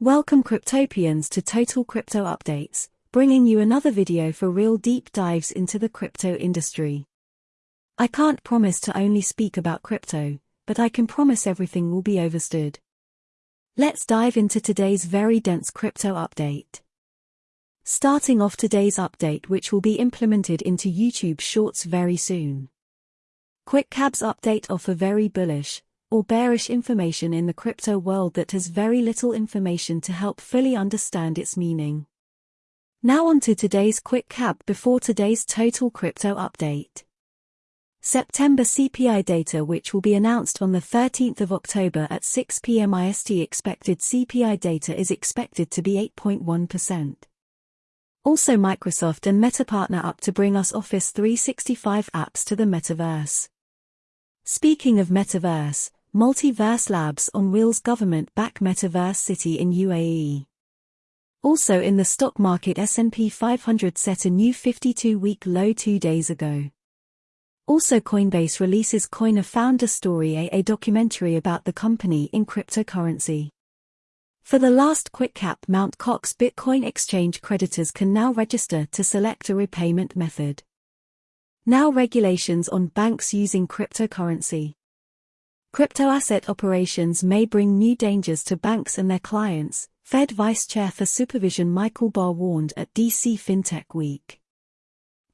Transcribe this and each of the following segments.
Welcome Cryptopians to Total Crypto Updates, bringing you another video for real deep dives into the crypto industry. I can't promise to only speak about crypto, but I can promise everything will be overstood. Let's dive into today's very dense crypto update. Starting off today's update which will be implemented into YouTube Shorts very soon. Quick QuickCab's update offer very bullish, or bearish information in the crypto world that has very little information to help fully understand its meaning. Now on to today's quick cap before today's total crypto update. September CPI data which will be announced on the 13th of October at 6 p.m. IST expected CPI data is expected to be 8.1%. Also Microsoft and Meta partner up to bring us Office 365 apps to the metaverse. Speaking of metaverse, Multiverse Labs on Wheels government back Metaverse City in UAE. Also in the stock market S&P 500 set a new 52-week low two days ago. Also Coinbase releases Coin a Founder Story a, documentary about the company in cryptocurrency. For the last quick cap Mt. Gox Bitcoin exchange creditors can now register to select a repayment method. Now regulations on banks using cryptocurrency. Crypto asset operations may bring new dangers to banks and their clients, Fed Vice Chair for Supervision Michael Barr warned at DC FinTech Week.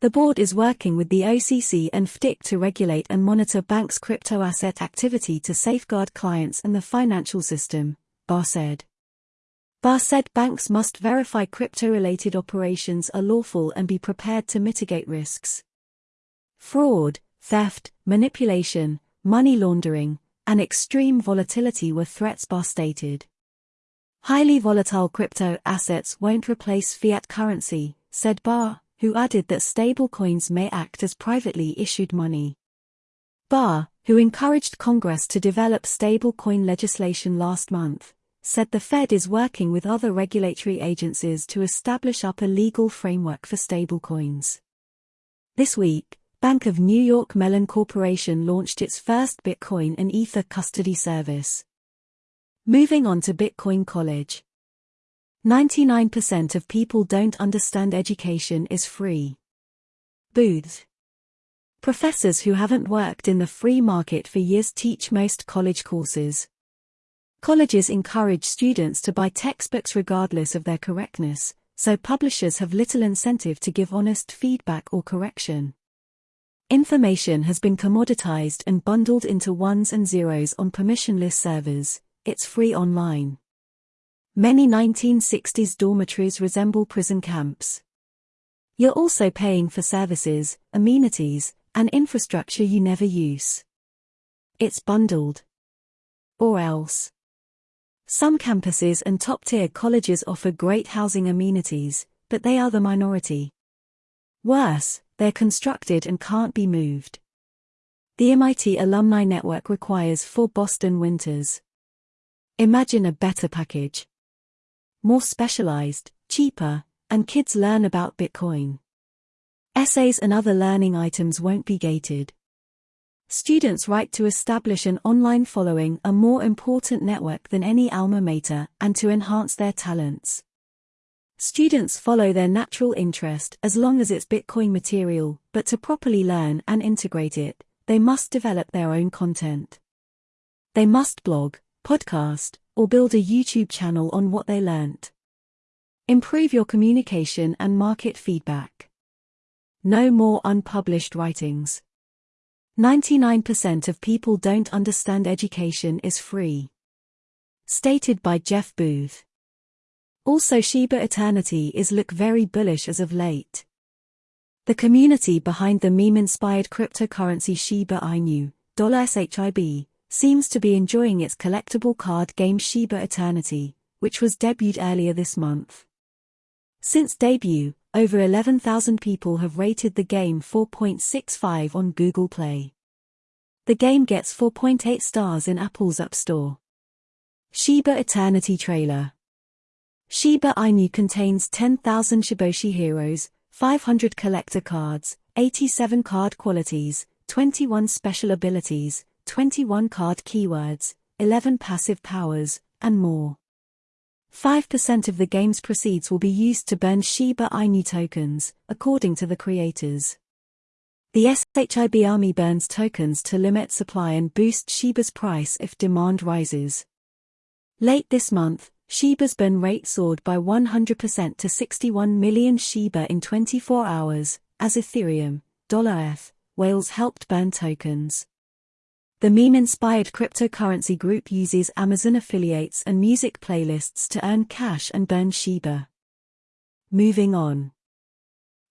The board is working with the OCC and FDIC to regulate and monitor banks' crypto asset activity to safeguard clients and the financial system, Barr said. Barr said banks must verify crypto-related operations are lawful and be prepared to mitigate risks. Fraud, theft, manipulation, money laundering, and extreme volatility were threats Barr stated. Highly volatile crypto assets won't replace fiat currency, said Barr, who added that stablecoins may act as privately issued money. Barr, who encouraged Congress to develop stablecoin legislation last month, said the Fed is working with other regulatory agencies to establish up a legal framework for stablecoins. This week, Bank of New York Mellon Corporation launched its first Bitcoin and Ether custody service. Moving on to Bitcoin College. 99% of people don't understand education is free. Booth. Professors who haven't worked in the free market for years teach most college courses. Colleges encourage students to buy textbooks regardless of their correctness, so publishers have little incentive to give honest feedback or correction. Information has been commoditized and bundled into ones and zeros on permissionless servers, it's free online. Many 1960s dormitories resemble prison camps. You're also paying for services, amenities, and infrastructure you never use. It's bundled. Or else. Some campuses and top-tier colleges offer great housing amenities, but they are the minority. Worse, they're constructed and can't be moved. The MIT Alumni Network requires four Boston winters. Imagine a better package. More specialized, cheaper, and kids learn about Bitcoin. Essays and other learning items won't be gated. Students' right to establish an online following a more important network than any alma mater and to enhance their talents. Students follow their natural interest as long as it's Bitcoin material, but to properly learn and integrate it, they must develop their own content. They must blog, podcast, or build a YouTube channel on what they learnt. Improve your communication and market feedback. No more unpublished writings. 99% of people don't understand education is free. Stated by Jeff Booth. Also Shiba Eternity is look very bullish as of late. The community behind the meme-inspired cryptocurrency Shiba Inu, $SHIB, seems to be enjoying its collectible card game Shiba Eternity, which was debuted earlier this month. Since debut, over 11,000 people have rated the game 4.65 on Google Play. The game gets 4.8 stars in Apple's App Store. Shiba Eternity Trailer Shiba Inu contains 10,000 Shiboshi heroes, 500 collector cards, 87 card qualities, 21 special abilities, 21 card keywords, 11 passive powers, and more. 5% of the game's proceeds will be used to burn Shiba Inu tokens, according to the creators. The SHIB Army burns tokens to limit supply and boost Shiba's price if demand rises. Late this month, Shiba's burn rate soared by 100% to 61 million Shiba in 24 hours, as Ethereum, $F, whales helped burn tokens. The meme-inspired cryptocurrency group uses Amazon affiliates and music playlists to earn cash and burn Shiba. Moving on.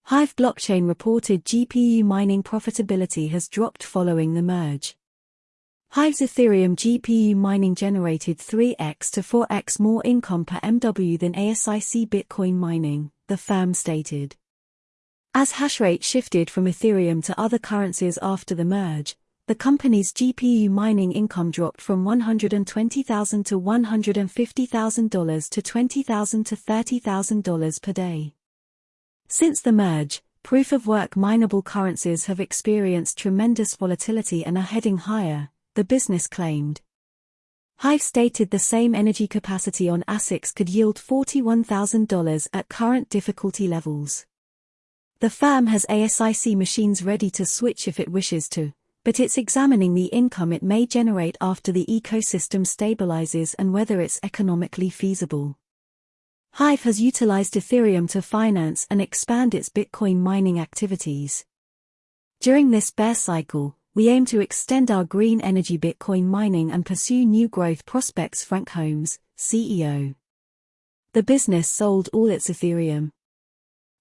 Hive blockchain reported GPU mining profitability has dropped following the merge. Hive's Ethereum GPU mining generated 3x to 4x more income per MW than ASIC Bitcoin mining, the firm stated. As hashrate shifted from Ethereum to other currencies after the merge, the company's GPU mining income dropped from $120,000 to $150,000 to $20,000 to $30,000 per day. Since the merge, proof of work mineable currencies have experienced tremendous volatility and are heading higher, the business claimed. Hive stated the same energy capacity on ASICs could yield $41,000 at current difficulty levels. The firm has ASIC machines ready to switch if it wishes to, but it's examining the income it may generate after the ecosystem stabilizes and whether it's economically feasible. Hive has utilized Ethereum to finance and expand its Bitcoin mining activities. During this bear cycle, we aim to extend our green energy Bitcoin mining and pursue new growth prospects. Frank Holmes, CEO. The business sold all its Ethereum.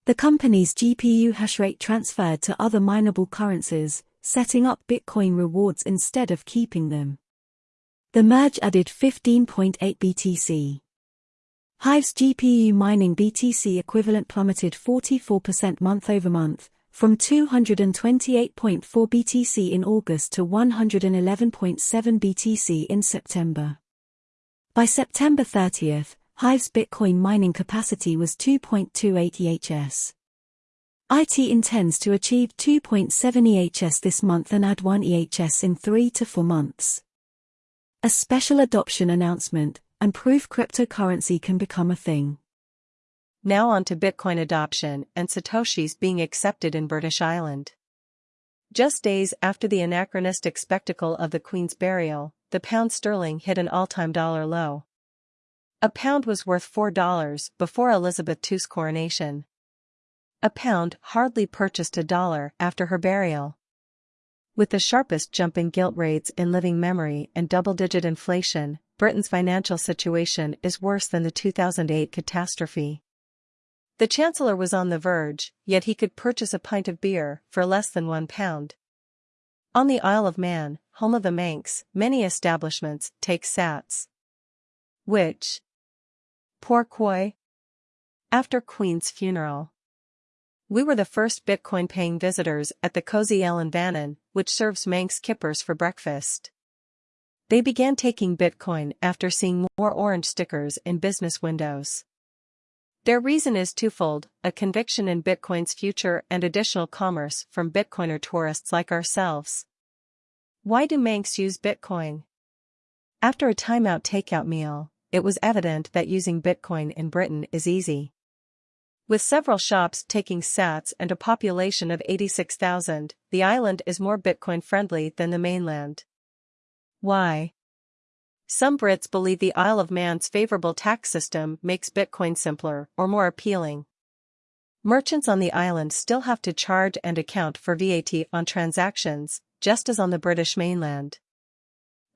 The company's GPU hashrate transferred to other mineable currencies, setting up Bitcoin rewards instead of keeping them. The merge added 15.8 BTC. Hive's GPU mining BTC equivalent plummeted 44% month over month, from 228.4 BTC in August to 111.7 BTC in September. By September 30th, Hive's Bitcoin mining capacity was 2.28 EHS. IT intends to achieve 2.7 EHS this month and add 1 EHS in 3 to 4 months. A special adoption announcement, and proof cryptocurrency can become a thing. Now on to Bitcoin adoption and Satoshis being accepted in British Island. Just days after the anachronistic spectacle of the Queen's burial, the pound sterling hit an all-time dollar low. A pound was worth $4 before Elizabeth II's coronation. A pound hardly purchased a dollar after her burial. With the sharpest jump in gilt rates in living memory and double-digit inflation, Britain's financial situation is worse than the 2008 catastrophe. The Chancellor was on the verge, yet he could purchase a pint of beer for less than one pound. On the Isle of Man, home of the Manx, many establishments take sats. Which? Pourquoi? After Queen's funeral. We were the first Bitcoin paying visitors at the Cozy Ellen in Vannon, which serves Manx kippers for breakfast. They began taking Bitcoin after seeing more orange stickers in business windows. Their reason is twofold a conviction in Bitcoin's future and additional commerce from Bitcoiner tourists like ourselves. Why do Manx use Bitcoin? After a timeout takeout meal, it was evident that using Bitcoin in Britain is easy. With several shops taking sats and a population of 86,000, the island is more Bitcoin friendly than the mainland. Why? Some Brits believe the Isle of Man's favorable tax system makes Bitcoin simpler or more appealing. Merchants on the island still have to charge and account for VAT on transactions, just as on the British mainland.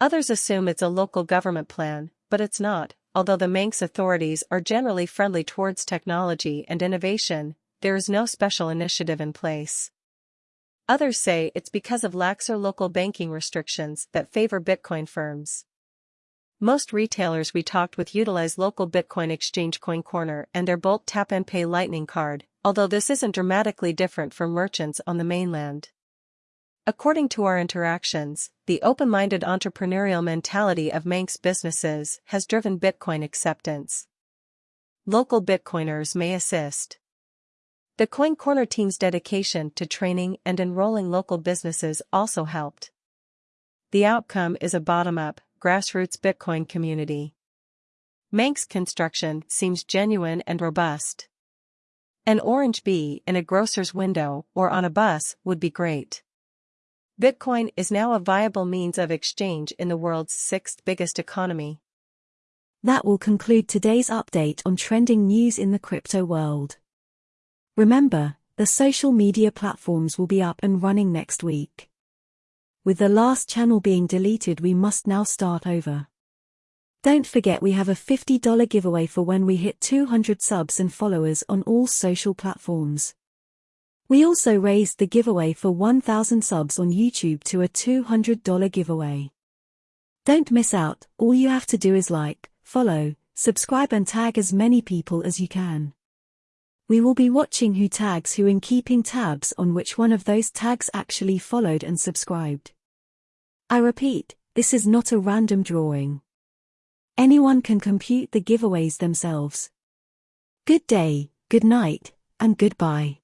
Others assume it's a local government plan, but it's not, Although the Manx authorities are generally friendly towards technology and innovation, there is no special initiative in place. Others say it's because of laxer local banking restrictions that favor Bitcoin firms. Most retailers we talked with utilize local Bitcoin exchange CoinCorner and their Bolt Tap and Pay Lightning card, although this isn't dramatically different from merchants on the mainland. According to our interactions, the open-minded entrepreneurial mentality of Manx businesses has driven Bitcoin acceptance. Local Bitcoiners may assist. The CoinCorner team's dedication to training and enrolling local businesses also helped. The outcome is a bottom-up, grassroots Bitcoin community. Manx construction seems genuine and robust. An orange bee in a grocer's window or on a bus would be great. Bitcoin is now a viable means of exchange in the world's sixth biggest economy. That will conclude today's update on trending news in the crypto world. Remember, the social media platforms will be up and running next week. With the last channel being deleted, we must now start over. Don't forget we have a $50 giveaway for when we hit 200 subs and followers on all social platforms. We also raised the giveaway for 1000 subs on YouTube to a $200 giveaway. Don't miss out, all you have to do is like, follow, subscribe and tag as many people as you can. We will be watching who tags who and keeping tabs on which one of those tags actually followed and subscribed. I repeat, this is not a random drawing. Anyone can compute the giveaways themselves. Good day, good night, and goodbye.